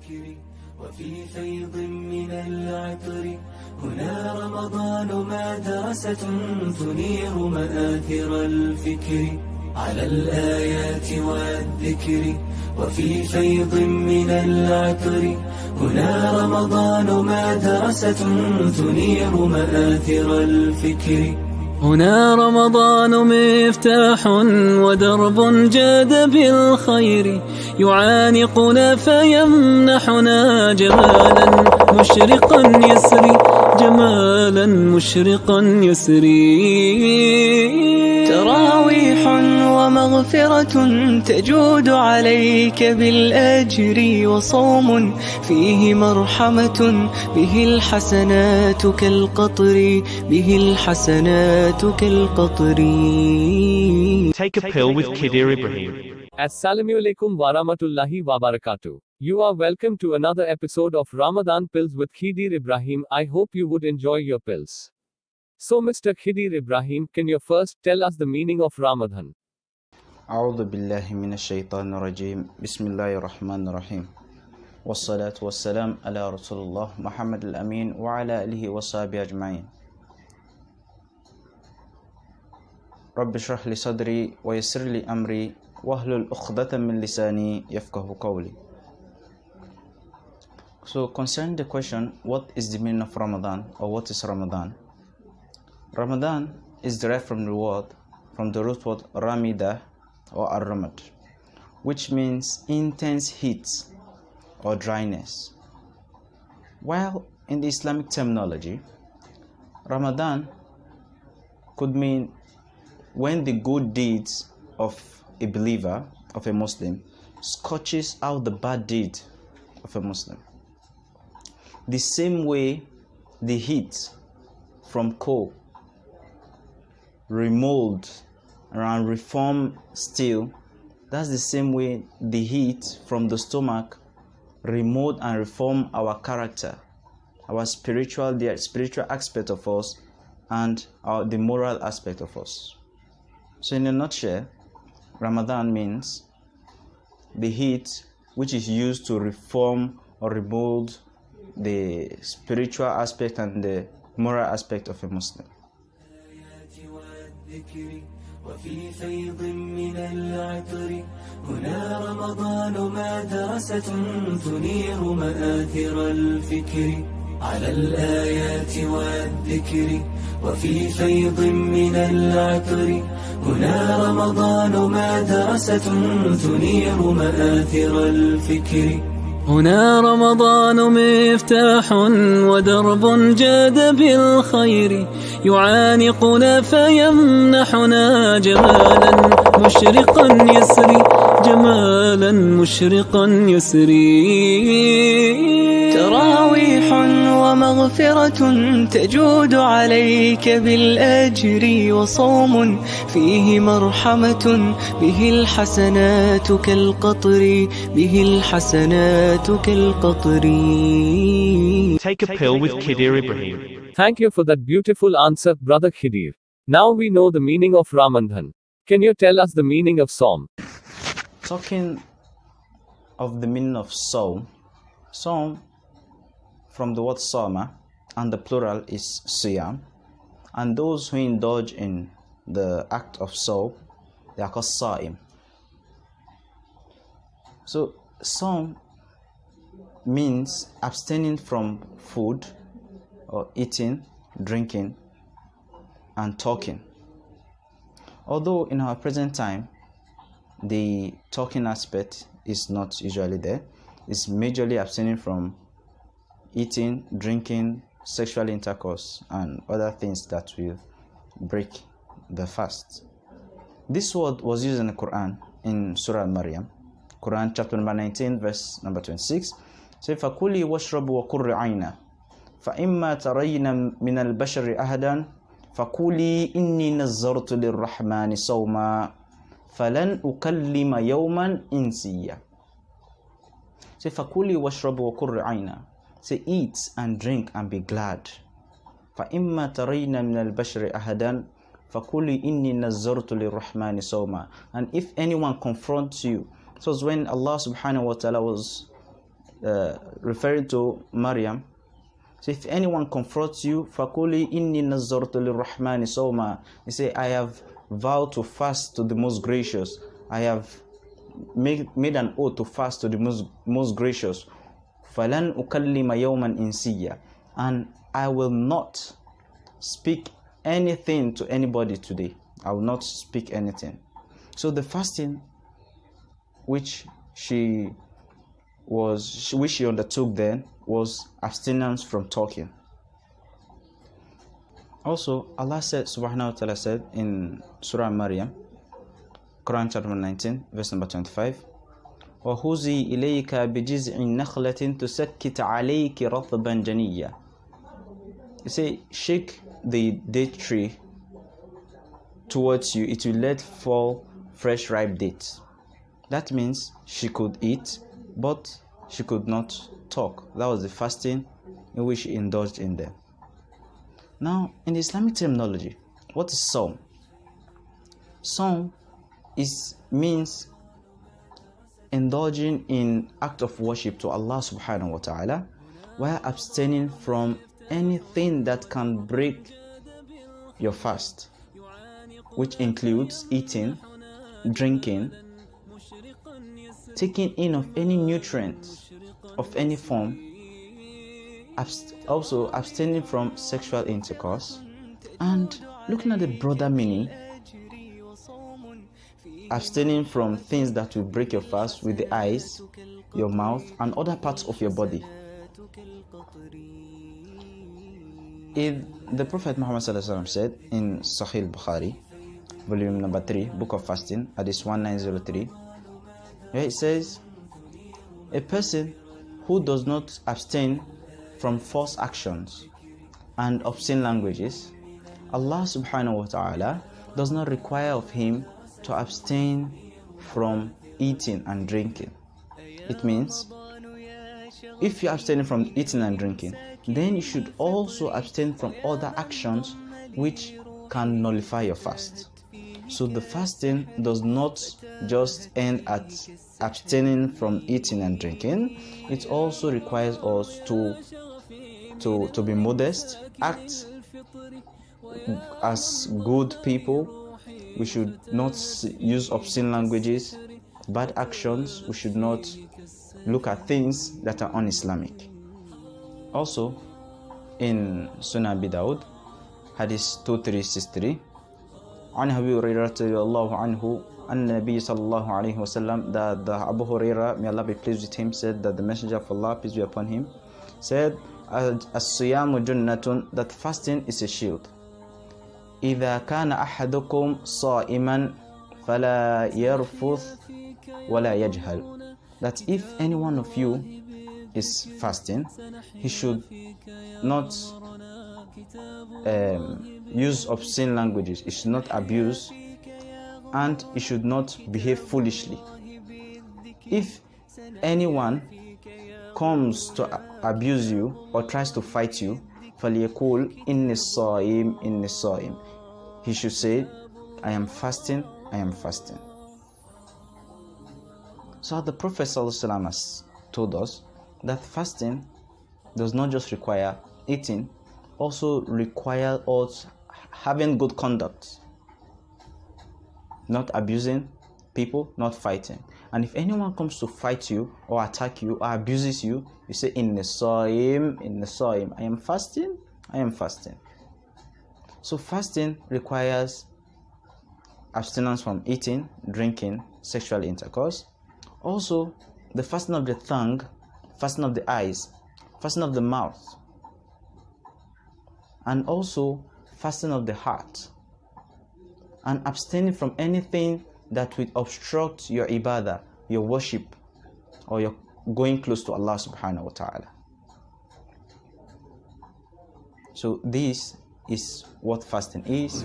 والذكر وفي فيض من العطر. هنا رمضان مدرسة تنير مآثر الفكر. على الآيات والذكر وفي فيض من العطر. هنا رمضان مدرسة تنير مآثر الفكر. هنا رمضان مفتاح ودرب جاد بالخير يعانقنا فيمنحنا جمالا مشرقا يسري. جمالا مشرقا يسري تراويح ومغفرة تجود عليك بالأجر وصوم فيه مرحمة به الحسنات كالقطر به الحسنات كالقطر Take a pill with Kidir Ibrahim. Assalamu alaikum warahmatullahi wabarakatuh. You are welcome to another episode of Ramadan Pills with Khidir Ibrahim. I hope you would enjoy your pills. So, Mr. Khidir Ibrahim, can you first tell us the meaning of Ramadan? أعوذ بالله من الشيطان الرجيم بسم الله الرحمن الرحيم والصلاة والسلام على رسول الله محمد الأمين وعلى آله وصحبه أجمعين رب اشرح لي صدري ويسر لي أمري واحلل عقدة من لساني يفقه قولي so concerning the question what is the meaning of Ramadan or what is Ramadan? Ramadan is derived from the word from the root word Ramida or Ar-Ramad which means intense heat or dryness. While in the Islamic terminology Ramadan could mean when the good deeds of a believer of a Muslim scorches out the bad deed of a Muslim the same way the heat from coal remold and reform steel that's the same way the heat from the stomach remold and reform our character our spiritual the spiritual aspect of us and our, the moral aspect of us. So in a nutshell ramadan means the heat which is used to reform or remold the spiritual aspect and the moral aspect of a muslim. وفي فيض من العطر هنا رمضان مدرسة تنير مآثر الفكر؟ على الآيات والذكر وفي فيض من العطر هنا رمضان مدرسة تنير مآثر الفكر؟ هنا رمضان مفتاح ودرب جاد بالخير. يعانقنا فيمنحنا جمالا مشرقا يسري جمالا مشرقا يسري. تراويح ومغفرة تجود عليك بالأجر وصوم فيه مرحمة به الحسنات كالقطر به الحسنات كالقطر Take a pill with Kidir Ibrahim. Thank you for that beautiful answer, Brother Khidir. Now we know the meaning of Ramadan. Can you tell us the meaning of Psalm? talking of the meaning of soul Psalm from the word Sama and the plural is Siyam and those who indulge in the act of sawm they are called Sa'im so Sawm means abstaining from food or eating drinking and talking although in our present time the talking aspect is not usually there. It's majorly abstaining from eating, drinking, sexual intercourse, and other things that will break the fast. This word was used in the Quran in Surah Al-Maryam, Quran chapter number 19, verse number 26. Say, فَكُلِي وَاشْرَبُوا وَقُرِّ عَيْنًا فَإِمَّا تَرَيْنَ مِنَ الْبَشَرِ أَهَدًا فَكُولِي إِنِّي نَزَّرْتُ لِلرَّحْمَنِ صَوْمًا فلن أكلم يوما إنسيا Say فكلي واشربوا وقر عينا Say eat and drink and be glad فإما ترين من البشر أحدا فكلي إني نزرت للرحمن صوما And if anyone confronts you So it's when Allah subhanahu wa ta'ala was uh, referring to Maryam. So if anyone confronts you, فَقُولِي إِنِّي نَزَّرْتُ لِلرَّحْمَنِ صَوْمًا He say, I have vowed to fast to the most gracious. I have made, made an oath to fast to the most, most gracious. falan ukallima yawman insiya and I will not speak anything to anybody today. I will not speak anything. So the fasting which she was which she undertook then was abstinence from talking. Also, Allah said subhanahu wa ta'ala said in Surah Maryam, Quran chapter 19, verse number 25. وهزي إليك بجزع نخلة تسكت عليك رطبا جنيا You say, shake the date tree towards you, it will let fall fresh ripe dates. That means she could eat, but she could not talk. That was the fasting in which she indulged in them. Now, in the Islamic terminology, what is sawm? Sawm is means indulging in act of worship to Allah subhanahu wa ta'ala while abstaining from anything that can break your fast, which includes eating, drinking, taking in of any nutrient of any form, abst- also abstaining from sexual intercourse, and looking at the broader meaning, abstaining from things that will break your fast with the eyes, your mouth, and other parts of your body. If the Prophet Muhammad said in Sahih Bukhari, volume number 3, Book of Fasting, Hadith 1903, where it says, A person who does not abstain from false actions and obscene languages, Allah subhanahu wa ta'ala does not require of him to abstain from eating and drinking. It means if you're abstaining from eating and drinking, then you should also abstain from other actions which can nullify your fast. So the fasting does not just end at abstaining from eating and drinking, it also requires us to to, to be modest, act as good people, we should not use obscene languages, bad actions, we should not look at things that are un-Islamic. Also, in Sunan Abi Dawud, Hadith 2363, عن أبي هريرة رضي الله عنه أن النبي صلى الله عليه وسلم that the Abu Huraira may Allah be pleased with him said that the messenger of Allah peace be upon him said as-siyamu that fasting is a shield إذا كان أحدكم صائما فلا يرفث ولا يجهل that if any one of you is fasting he should not um, use obscene languages he should not abuse and he should not behave foolishly if anyone comes to abuse you or tries to fight you فَلْيَقُولْ إِنِّي الصَّائِمْ إِنِّي الصَّائِمْ He should say, I am fasting, I am fasting. So the Prophet ﷺ has told us that fasting does not just require eating, also require us having good conduct, not abusing people, not fighting. And if anyone comes to fight you or attack you or abuses you, you say, In the soim, in the soim, I am fasting, I am fasting. So fasting requires abstinence from eating, drinking, sexual intercourse. Also, the fasting of the tongue, fasting of the eyes, fasting of the mouth, and also fasting of the heart, and abstaining from anything that will obstruct your ibadah, your worship, or your going close to Allah subhanahu wa ta'ala. So this is what fasting is.